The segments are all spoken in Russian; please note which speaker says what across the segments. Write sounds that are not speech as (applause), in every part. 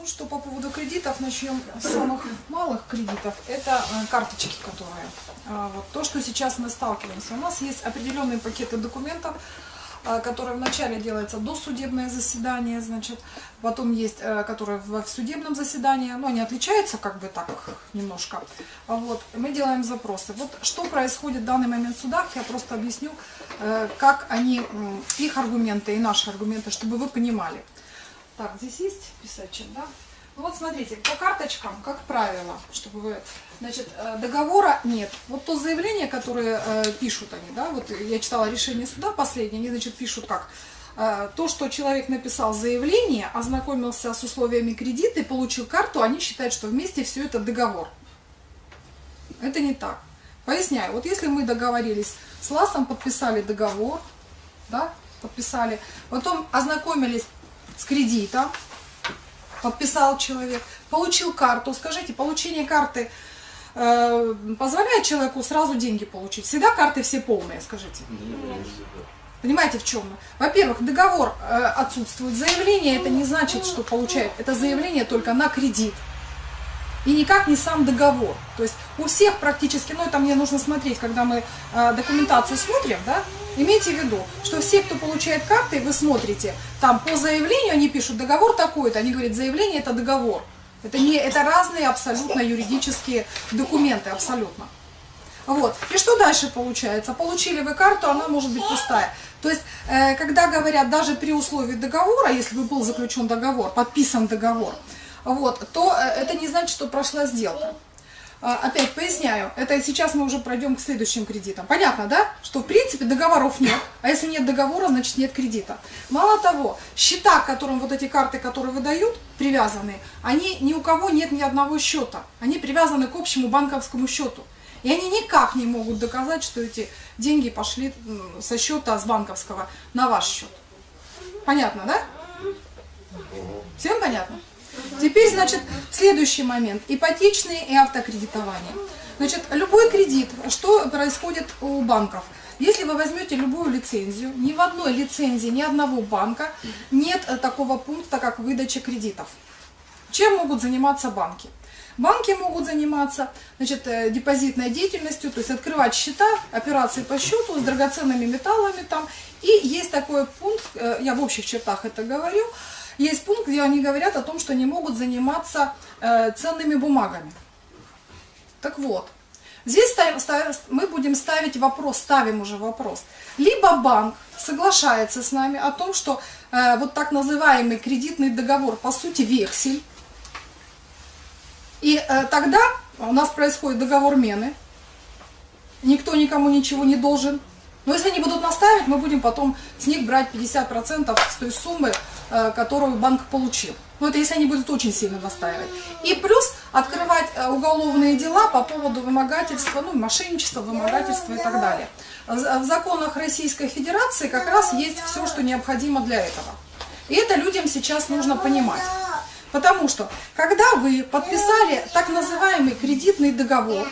Speaker 1: Ну что, по поводу кредитов, начнем с самых малых кредитов. Это э, карточки, которые, э, вот то, что сейчас мы сталкиваемся. У нас есть определенные пакеты документов, э, которые вначале делается досудебное заседание, значит, потом есть, которые в судебном заседании, но они отличаются как бы так немножко. Вот, мы делаем запросы. Вот что происходит в данный момент в судах, я просто объясню, как они, их аргументы и наши аргументы, чтобы вы понимали. Так, здесь есть писачек, да? Ну вот смотрите, по карточкам, как правило, чтобы вы... Значит, э, договора нет. Вот то заявление, которое э, пишут они, да, вот я читала решение суда последнее, они, значит, пишут как... э, То, что человек написал заявление, ознакомился с условиями кредита и получил карту, они считают, что вместе все это договор. Это не так. Поясняю, вот если мы договорились с ЛАСом, подписали договор, да, подписали, потом ознакомились с кредитом, подписал человек, получил карту. Скажите, получение карты э, позволяет человеку сразу деньги получить? Всегда карты все полные, скажите. Понимаете, в чем? Во-первых, договор э, отсутствует. Заявление это не значит, что получает. Это заявление только на кредит. И никак не сам договор. То есть у всех практически, ну это мне нужно смотреть, когда мы э, документацию смотрим, да, имейте в виду, что все, кто получает карты, вы смотрите, там по заявлению они пишут договор такой-то, они говорят, заявление это договор. Это, не, это разные абсолютно юридические документы, абсолютно. Вот. И что дальше получается? Получили вы карту, она может быть пустая. То есть, э, когда говорят, даже при условии договора, если бы был заключен договор, подписан договор, вот, то э, это не значит, что прошла сделка. А, Опять поясняю, это сейчас мы уже пройдем к следующим кредитам. Понятно, да? Что в принципе договоров нет, а если нет договора, значит нет кредита. Мало того, счета, к которым вот эти карты, которые выдают, привязаны, они ни у кого нет ни одного счета. Они привязаны к общему банковскому счету. И они никак не могут доказать, что эти деньги пошли со счета с банковского на ваш счет. Понятно, да? Всем понятно? Теперь, значит, следующий момент. Ипотечные и автокредитование. Значит, любой кредит, что происходит у банков? Если вы возьмете любую лицензию, ни в одной лицензии ни одного банка нет такого пункта, как выдача кредитов. Чем могут заниматься банки? Банки могут заниматься значит, э, депозитной деятельностью, то есть открывать счета, операции по счету с драгоценными металлами там. И есть такой пункт, э, я в общих чертах это говорю, есть пункт, где они говорят о том, что они могут заниматься э, ценными бумагами. Так вот, здесь ставим- ставим- мы будем ставить вопрос, ставим уже вопрос. Либо банк соглашается с нами о том, что э, вот так называемый кредитный договор, по сути, вексель, и э, тогда у нас происходит договор мены, никто никому ничего не должен. Но если они будут наставить, мы будем потом с них брать 50% с той суммы, которую банк получил. Ну, это если они будут очень сильно настаивать. И плюс открывать э, уголовные дела по поводу вымогательства, ну, мошенничества, вымогательства и так далее. В законах Российской Федерации как раз есть все, что необходимо для этого. И это людям сейчас нужно понимать. Потому что, когда вы подписали так называемый кредитный договор,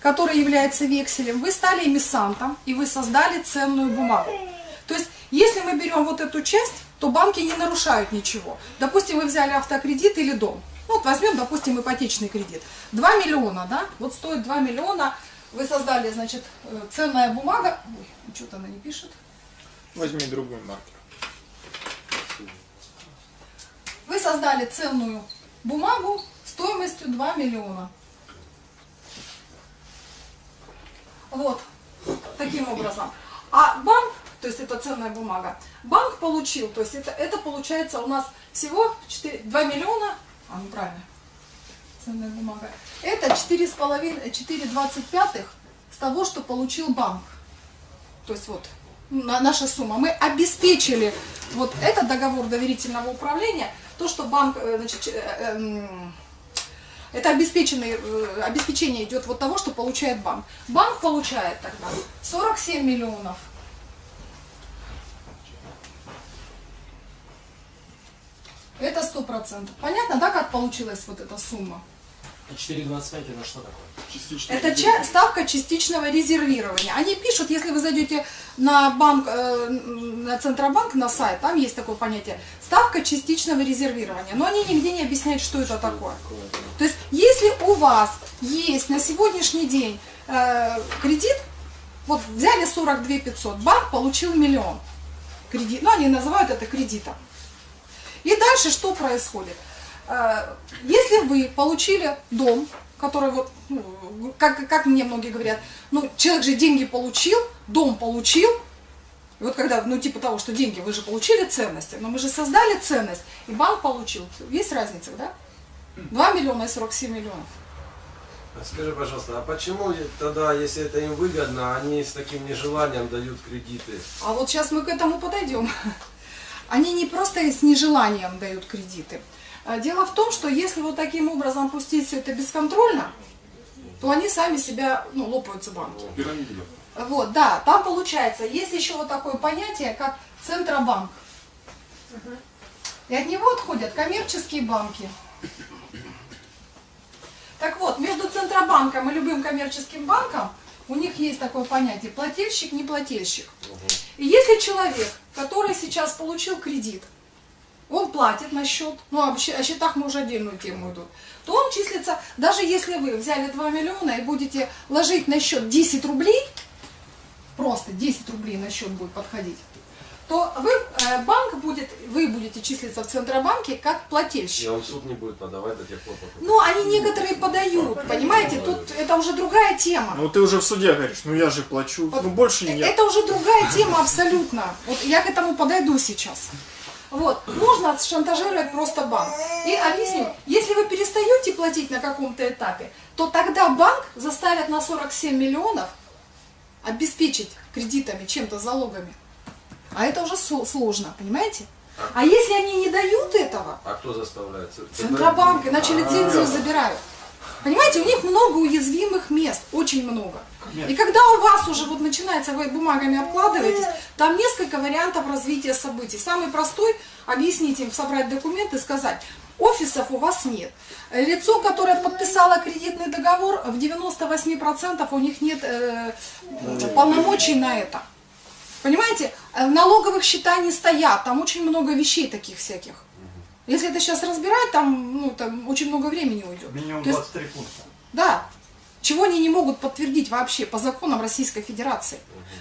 Speaker 1: который является векселем, вы стали эмиссантом и вы создали ценную бумагу. То есть, если мы берем вот эту часть, то банки не нарушают ничего. Допустим, вы взяли автокредит или дом. Вот возьмем, допустим, ипотечный кредит. 2 миллиона, да? Вот стоит 2 миллиона. Вы создали, значит, э, ценная бумага. Ой, что-то она не пишет.
Speaker 2: Возьми другой маркер.
Speaker 1: Вы создали ценную бумагу стоимостью 2 миллиона. Вот, таким образом. А банк, то есть это ценная бумага, банк получил, то есть это, это получается у нас всего 4, 2 миллиона, а, ну правильно, ценная бумага, это 4,5, 4,25 с того, что получил банк. То есть вот на- наша сумма. Мы обеспечили вот этот договор доверительного управления, то, что банк, э, значит, э, эм, это обеспеченный, э, обеспечение идет вот того, что получает банк. Банк получает тогда 47 миллионов. Это сто процентов. Понятно, да, как получилась вот эта сумма?
Speaker 3: А 4,25 это что такое?
Speaker 1: Это ча- ставка частичного резервирования. Они пишут, если вы зайдете на банк, э, на Центробанк, на сайт, там есть такое понятие, ставка частичного резервирования. Но они нигде не объясняют, что это такое. То есть, если у вас есть на сегодняшний день э, кредит, вот взяли 42 500, банк получил миллион кредит, ну они называют это кредитом. И дальше что происходит? Э, Если вы получили дом, который вот, ну, как, как мне многие говорят, ну человек же деньги получил, дом получил, и вот когда, ну типа того, что деньги, вы же получили ценности, но мы же создали ценность, и банк получил. Есть разница, да? 2 миллиона и 47 миллионов.
Speaker 4: Скажи, пожалуйста, а почему тогда, если это им выгодно, они с таким нежеланием дают кредиты?
Speaker 1: А вот сейчас мы к этому подойдем. Они не просто с нежеланием дают кредиты. А Дело в том, что если вот таким образом пустить все это бесконтрольно, то они сами себя, ну, лопаются банки.
Speaker 2: Пирамида.
Speaker 1: Вот, да, там получается, есть еще вот такое понятие, как Центробанк. И от него отходят коммерческие банки. Так вот, между Центробанком и любым коммерческим банком у них есть такое понятие плательщик, не плательщик. И если человек, который сейчас получил кредит, он платит на счет, ну щ- о счетах мы уже отдельную тему идут, то он числится, даже если вы взяли 2 миллиона и будете ложить на счет 10 рублей, просто 10 рублей на счет будет подходить, то вы, э, банк будет, вы будете числиться в Центробанке как
Speaker 4: И
Speaker 1: плательщик.
Speaker 4: он в суд не будет подавать до тех пор, пока...
Speaker 1: Ну, они некоторые подают, понимаете, тут это уже другая тема.
Speaker 2: Ну ты уже в суде говоришь, ну я же плачу,
Speaker 1: Вот
Speaker 2: ну больше нет.
Speaker 1: Это уже другая тема абсолютно. Вот я к этому подойду сейчас. Вот, можно шантажировать просто банк. И объясню, если вы перестаете платить на каком-то этапе, то тогда банк заставит на 47 миллионов обеспечить кредитами, чем-то залогами. А это уже сложно, понимаете? А если они не дают этого,
Speaker 4: А кто заставляет?
Speaker 1: Центробанк, иначе лицензию забирают. Понимаете, у них много уязвимых мест, очень много. И когда у вас уже вот начинается, вы бумагами обкладываетесь, там несколько вариантов развития событий. Самый простой, объяснить им, собрать документы, сказать, офисов у вас нет. Лицо, которое подписало кредитный договор, в 98% у них нет э, полномочий на это. Понимаете, Э, налоговых счета не стоят, там очень много вещей таких всяких. Если это сейчас разбирать, там, ну, там очень много времени уйдет.
Speaker 5: Минимум
Speaker 1: То есть,
Speaker 5: 23 пункта.
Speaker 1: да, чего они не могут подтвердить вообще по законам Российской Федерации.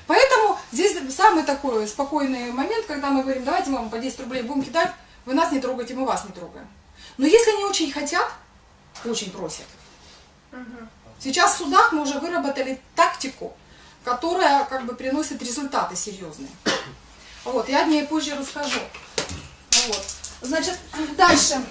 Speaker 1: Поэтому здесь самый такой спокойный момент, когда мы говорим, давайте мы вам по 10 рублей будем кидать, вы нас не трогаете, мы вас не трогаем. Но если они очень хотят, очень просят, сейчас в судах мы уже выработали тактику, которая как бы приносит результаты серьезные. (coughs) Вот, я о ней позже расскажу. Вот. Значит, (coughs) дальше.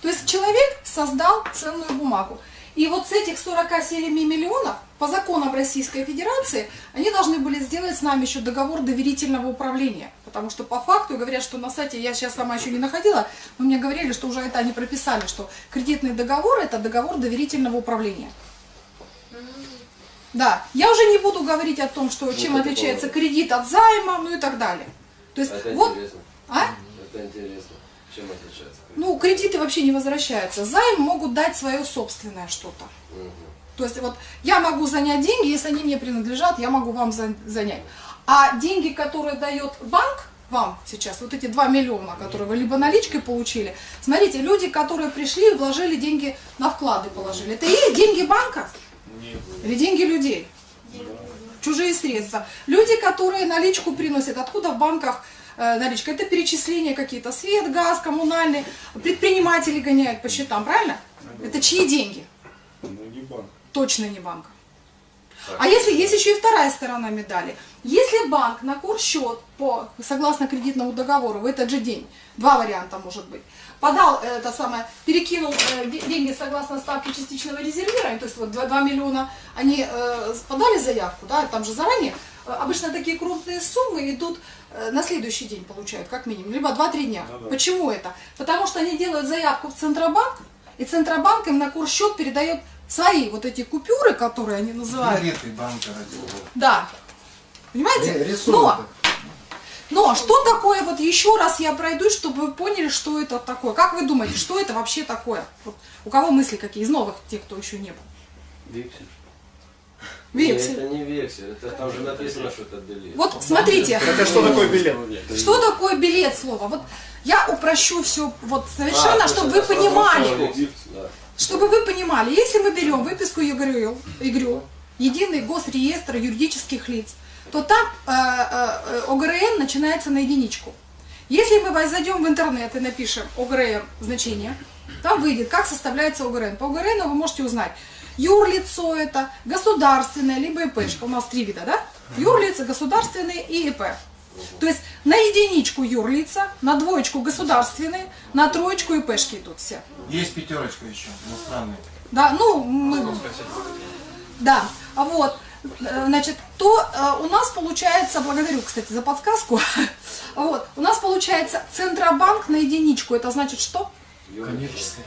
Speaker 1: То есть человек создал ценную бумагу. И вот с этих 47 миллионов, по законам Российской Федерации, они должны были сделать с нами еще договор доверительного управления. Потому что по факту говорят, что на сайте, я сейчас сама еще не находила, но мне говорили, что уже это они прописали, что кредитный договор это договор доверительного управления. Да, я уже не буду говорить о том, что чем
Speaker 4: это
Speaker 1: отличается
Speaker 4: правда.
Speaker 1: кредит от займа, ну и так далее. То есть
Speaker 4: Это
Speaker 1: вот,
Speaker 4: интересно.
Speaker 1: а?
Speaker 4: Это интересно. Чем отличается?
Speaker 1: Ну, кредиты вообще не возвращаются. Займ могут дать свое собственное что-то.
Speaker 4: Мгм.
Speaker 1: То есть вот я могу занять деньги, если они мне принадлежат, я могу вам за- занять. А деньги, которые дает банк вам сейчас, вот эти 2 миллиона, которые вы либо наличкой получили, смотрите, люди, которые пришли и вложили деньги на вклады положили, это и деньги банка или деньги людей? Чужие средства. Люди, которые наличку приносят, откуда в банках э, наличка? Это перечисления какие-то, свет, газ, коммунальные, предприниматели гоняют по счетам, правильно? Это чьи деньги?
Speaker 2: Ну не банк.
Speaker 1: точно не банк. А если есть еще и вторая сторона медали? Если банк на курсчет по, согласно кредитному договору в этот же день, два варианта может быть, подал э, это самое, перекинул э, де- деньги согласно ставке частичного резервирования, то есть вот 2, миллиона, они э, подали заявку, да, там же заранее, обычно такие крупные суммы идут на следующий день получают, как минимум, либо 2-3 дня.
Speaker 2: Ну да.
Speaker 1: Почему это? Потому что они делают заявку в Центробанк, и Центробанк им на курсчет передает свои вот эти купюры, которые они называют.
Speaker 6: Билеты банка ради.
Speaker 1: Да. Понимаете?
Speaker 6: Рисунок.
Speaker 1: Но Но что такое, вот еще раз я пройдусь, чтобы вы поняли, что это такое. Как вы думаете, что это вообще такое? Вот у кого мысли какие? Из новых, тех, кто еще не был.
Speaker 4: Вексель.
Speaker 1: Вексель.
Speaker 4: Это не вексель, это там же написано, что это билет.
Speaker 1: Вот смотрите,
Speaker 2: Это что такое билет?
Speaker 1: что такое билет слово? Вот я упрощу все вот совершенно,
Speaker 4: А,
Speaker 1: чтобы
Speaker 4: то
Speaker 1: вы понимали.
Speaker 4: да.
Speaker 1: Чтобы вы понимали, если мы берем выписку ЕГРЮ, ЕГРЮ, Единый госреестр юридических лиц, то там э, э, ОГРН начинается на единичку. Если мы зайдем в интернет и напишем ОГРН значение, там выйдет, как составляется ОГРН. По ОГРН вы можете узнать, юрлицо это, государственное, либо ИПшка. У нас три вида, да? Юрлица, государственные и ИП. То есть на единичку юрлица, на двоечку государственные, на троечку ИПшки идут все.
Speaker 3: Есть пятерочка еще, иностранные.
Speaker 1: Да, ну, мы... Да, а вот, значит, то э, у нас получается, благодарю, кстати, за подсказку, (laughs) вот, у нас получается Центробанк на единичку, это значит что?
Speaker 3: Коммерческая.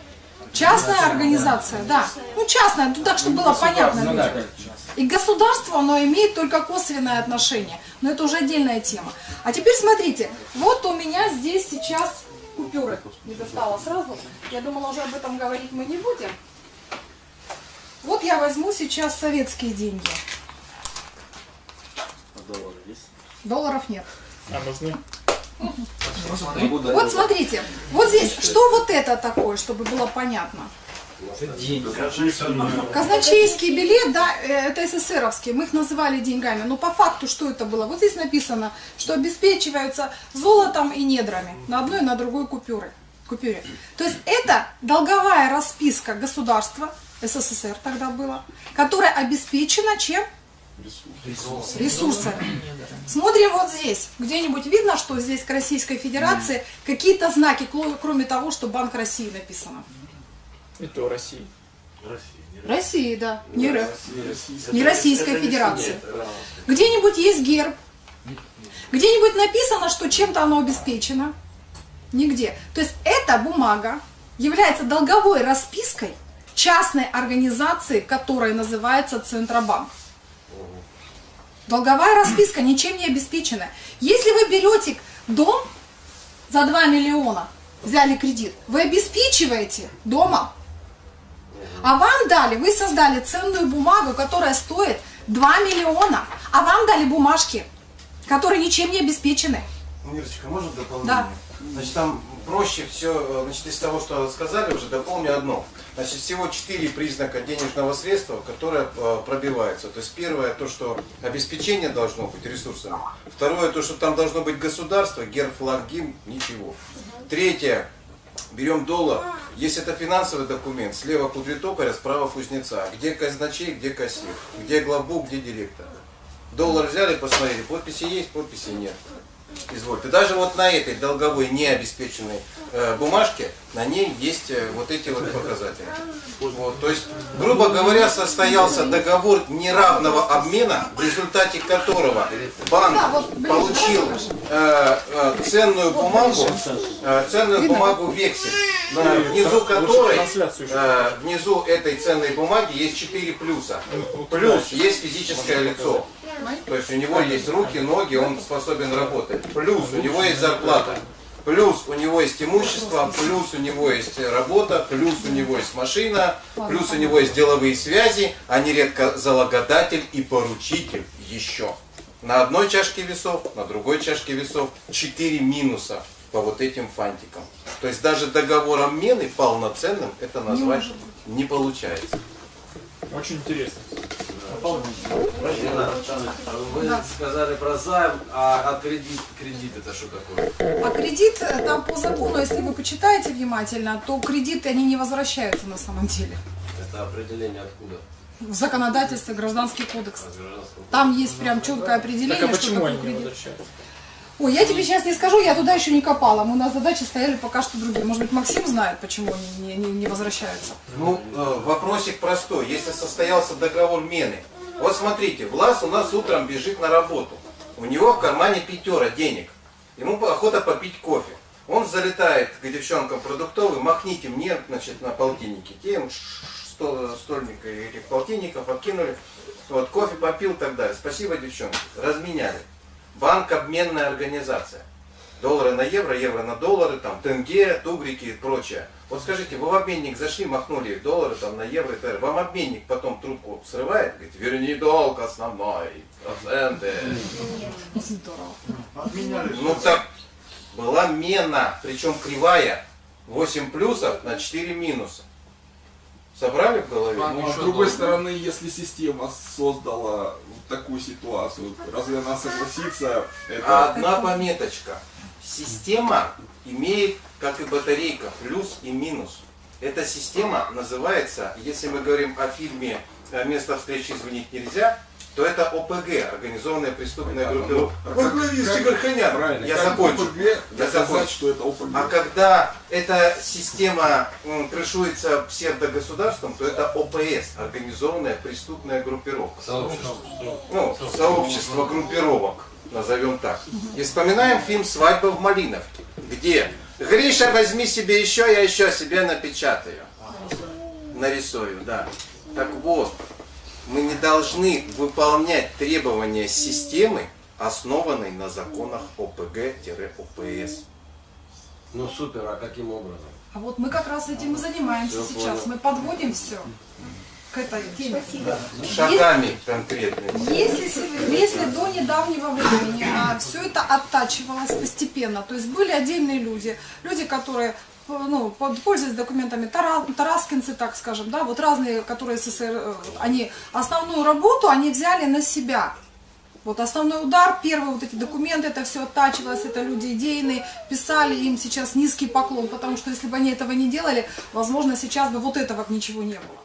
Speaker 1: Частная организация, да. Ну, частная, ну, так, чтобы было понятно.
Speaker 3: Ну сейчас.
Speaker 1: И государство, оно имеет только косвенное отношение. Но это уже отдельная тема. А теперь смотрите, вот у меня здесь сейчас купюры. Не достала сразу. Я думала, уже об этом говорить мы не будем. Вот я возьму сейчас советские деньги. Долларов нет.
Speaker 2: А нужны?
Speaker 1: Вот смотрите, вот здесь, что вот это такое, чтобы было понятно? Казначейский билет, да, э, это СССРовский, мы их называли деньгами, но по факту что это было? Вот здесь написано, что обеспечиваются золотом и недрами на одной и на другой купюры, купюре. То есть это долговая расписка государства, СССР тогда было, которая обеспечена чем? Ресурсами. Смотрим вот здесь. Где-нибудь видно, что здесь к Российской Федерации какие-то знаки, кроме того, что Банк России написано?
Speaker 2: И то России.
Speaker 1: России, да. Не РФ. Не Российской Федерации. Где-нибудь есть герб. Где-нибудь написано, что чем-то оно обеспечено. Нигде. То есть эта бумага является долговой распиской частной организации, которая называется Центробанк. Долговая расписка ничем не обеспечена. Если вы берете дом за 2 миллиона, взяли кредит, вы обеспечиваете домом, а вам дали, вы создали ценную бумагу, которая стоит 2 миллиона, а вам дали бумажки, которые ничем не обеспечены.
Speaker 3: Мирочка, можно дополнение?
Speaker 1: Да.
Speaker 3: Значит, там проще все, значит, из того, что сказали уже, дополню одно. Значит, всего четыре признака денежного средства, которое э, пробивается. То есть первое, то, что обеспечение должно быть ресурсами. Второе, то, что там должно быть государство, герб, флаг, гимн, ничего. Третье, берем доллар. Если это финансовый документ, слева кудритокаря, справа кузнеца. Где казначей, где кассир, где главбук, где директор. Доллар взяли, посмотрели, подписи есть, подписи нет. Извольте. Даже вот на этой долговой необеспеченной э, бумажке, на ней есть э, вот эти вот показатели. Вот, то есть, грубо говоря, состоялся договор неравного обмена, в результате которого банк получил э, э, ценную бумагу, э, ценную бумагу вексель, на- внизу которой, э, внизу этой ценной бумаги есть 4 плюса. Плюс есть физическое лицо. То есть у него есть руки, ноги, он способен работать. Плюс у него есть зарплата. Плюс у него есть имущество, плюс у него есть работа, плюс у него есть машина, плюс у него есть деловые связи, а нередко залогодатель и поручитель еще. На одной чашке весов, на другой чашке весов 4 минуса по вот этим фантикам. То есть даже договор обмены полноценным это назвать не получается.
Speaker 2: Очень интересно.
Speaker 4: Ирина, Вы
Speaker 1: Да.
Speaker 4: сказали про займ, а, а кредит, кредит это что такое?
Speaker 1: А кредит, э, там по закону, если вы почитаете внимательно, то кредиты, они не возвращаются на самом деле.
Speaker 4: Это определение откуда?
Speaker 1: В законодательстве гражданский кодекс.
Speaker 4: От гражданского
Speaker 1: Там есть прям четкое определение,
Speaker 2: Так а
Speaker 1: что
Speaker 2: почему
Speaker 1: такое
Speaker 2: они не
Speaker 1: кредит.
Speaker 2: возвращаются?
Speaker 1: Ой, я тебе сейчас не скажу, я туда еще не копала. Мы на задаче стояли пока что другие. Может быть, Максим знает, почему они не, не- не возвращаются.
Speaker 3: Ну, э, вопросик простой. Если состоялся договор мены, вот смотрите, Влас у нас утром бежит на работу. У него в кармане пятера денег. Ему охота попить кофе. Он залетает к девчонкам продуктовым, махните мне, значит, на полтиннике. Те сто, стольника и этих полтинников откинули. Вот, кофе попил и так далее. Спасибо, девчонки. Разменяли. банк обменная организация. Доллары на евро, евро на доллары, там тенге, тугрики и прочее. Вот скажите, вы в обменник зашли, махнули доллары там на евро и далее. Вам обменник потом трубку срывает, говорит, верни долг основной, проценты.
Speaker 1: Здорово.
Speaker 3: Ну так, была мена, причем кривая, 8 плюсов на 4 минуса. Собрали в голове?
Speaker 5: Ну, а с другой стороны, если система создала вот такую ситуацию, разве она согласится это...
Speaker 3: Одна пометочка. Система имеет, как и батарейка, плюс и минус. Эта система называется, если мы говорим о фильме э, «Место встречи извинить нельзя», то это ОПГ, организованная преступная группировка. Ой, блин, Чигарханян.
Speaker 5: Правильно,
Speaker 3: Я
Speaker 5: как
Speaker 3: закончу.
Speaker 5: ОПГ
Speaker 3: Я закончу.
Speaker 5: что это ОПГ.
Speaker 3: А когда эта система м, крышуется псевдогосударством, то это ОПС, организованная преступная группировка.
Speaker 4: Сообщество.
Speaker 3: Ну, сообщество группировок, назовем так. И вспоминаем фильм «Свадьба в Малиновке», где Гриша, возьми себе еще, я еще себе напечатаю. Нарисую, да. Так вот, мы не должны выполнять требования системы, основанной на законах ОПГ-ОПС.
Speaker 4: Ну супер, а каким образом?
Speaker 1: А вот мы как раз этим и занимаемся
Speaker 4: Всё
Speaker 1: сейчас.
Speaker 4: понял.
Speaker 1: Мы подводим все к этой теме.
Speaker 3: Шагами конкретными.
Speaker 1: Если, если до недавнего времени все это оттачивалось постепенно, то есть были отдельные люди, люди, которые э, ну, под- пользуясь документами Тара- тараскинцы, так скажем, да, вот разные, которые СССР, э, они основную работу они взяли на себя. Вот основной удар, первые вот эти документы, это все оттачивалось, это люди идейные, писали им сейчас низкий поклон, потому что если бы они этого не делали, возможно, сейчас бы вот этого ничего не было.